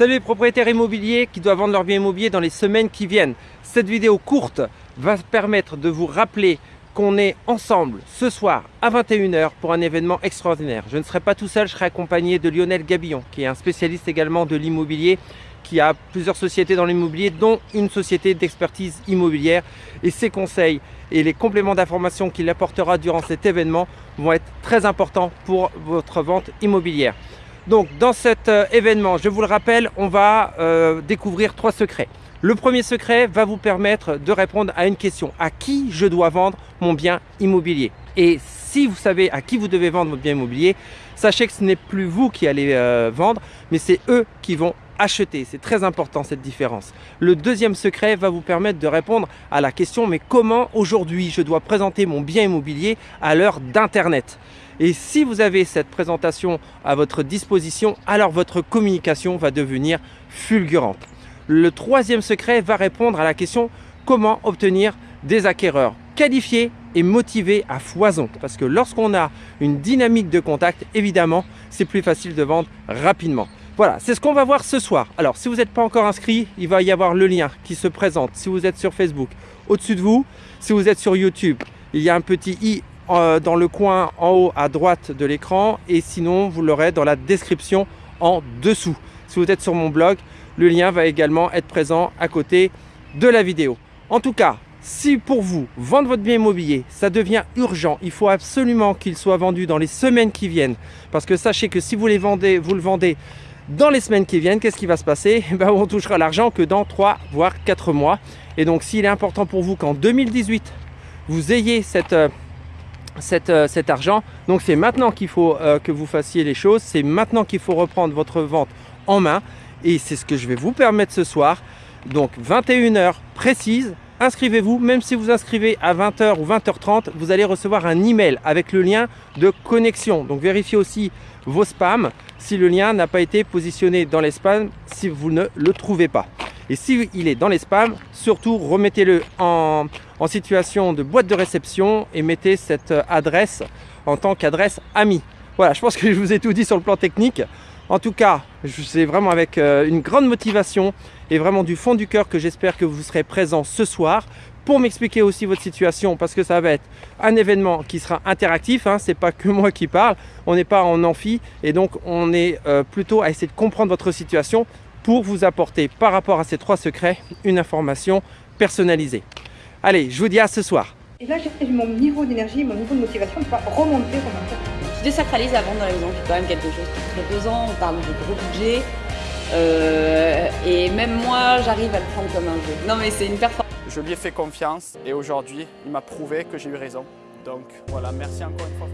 Salut les propriétaires immobiliers qui doivent vendre leur bien immobilier dans les semaines qui viennent. Cette vidéo courte va permettre de vous rappeler qu'on est ensemble ce soir à 21h pour un événement extraordinaire. Je ne serai pas tout seul, je serai accompagné de Lionel Gabillon qui est un spécialiste également de l'immobilier qui a plusieurs sociétés dans l'immobilier dont une société d'expertise immobilière et ses conseils et les compléments d'information qu'il apportera durant cet événement vont être très importants pour votre vente immobilière. Donc dans cet euh, événement, je vous le rappelle, on va euh, découvrir trois secrets. Le premier secret va vous permettre de répondre à une question. À qui je dois vendre mon bien immobilier? Et si vous savez à qui vous devez vendre votre bien immobilier, sachez que ce n'est plus vous qui allez euh, vendre, mais c'est eux qui vont acheter. C'est très important cette différence. Le deuxième secret va vous permettre de répondre à la question mais comment aujourd'hui je dois présenter mon bien immobilier à l'heure d'Internet? Et si vous avez cette présentation à votre disposition, alors votre communication va devenir fulgurante. Le troisième secret va répondre à la question comment obtenir des acquéreurs qualifiés et motivés à foison? Parce que lorsqu'on a une dynamique de contact, évidemment, c'est plus facile de vendre rapidement. Voilà, c'est ce qu'on va voir ce soir. Alors, si vous n'êtes pas encore inscrit, il va y avoir le lien qui se présente. Si vous êtes sur Facebook, au-dessus de vous. Si vous êtes sur YouTube, il y a un petit i euh, dans le coin en haut à droite de l'écran et sinon vous l'aurez dans la description en dessous. Si vous êtes sur mon blog, le lien va également être présent à côté de la vidéo. En tout cas, si pour vous, vendre votre bien immobilier, ça devient urgent, il faut absolument qu'il soit vendu dans les semaines qui viennent. Parce que sachez que si vous, les vendez, vous le vendez dans les semaines qui viennent, qu'est-ce qui va se passer? Eh ben, On touchera l'argent que dans 3 voire 4 mois. Et donc s'il est important pour vous qu'en 2018, vous ayez cette euh, cet argent. Donc c'est maintenant qu'il faut euh, que vous fassiez les choses, c'est maintenant qu'il faut reprendre votre vente en main et c'est ce que je vais vous permettre ce soir. Donc 21h précise, inscrivez-vous, même si vous inscrivez à 20h ou 20h30, vous allez recevoir un email avec le lien de connexion. Donc vérifiez aussi vos spams si le lien n'a pas été positionné dans les spams si vous ne le trouvez pas. Et s'il est dans les spams, surtout remettez-le en, situation de boîte de réception et mettez cette adresse en tant qu'adresse ami. Voilà, je pense que je vous ai tout dit sur le plan technique. En tout cas, c'est vraiment avec euh, une grande motivation et vraiment du fond du cœur que j'espère que vous serez présent ce soir pour m'expliquer aussi votre situation parce que ça va être un événement qui sera interactif, hein, c'est pas que moi qui parle, on n'est pas en amphi et donc on est euh, plutôt à essayer de comprendre votre situation pour vous apporter par rapport à ces trois secrets une information personnalisée. Allez, je vous dis à ce soir. Et là, mon niveau d'énergie, mon niveau de motivation va remonter, remonter. Je désacralise la vente dans la maison, c'est quand même quelque chose de très pesant, on parle de gros budget. Euh, et même moi, j'arrive à le prendre comme un jeu. Non mais c'est une performance. Je lui ai fait confiance et aujourd'hui, il m'a prouvé que j'ai eu raison. Donc voilà, merci encore une fois.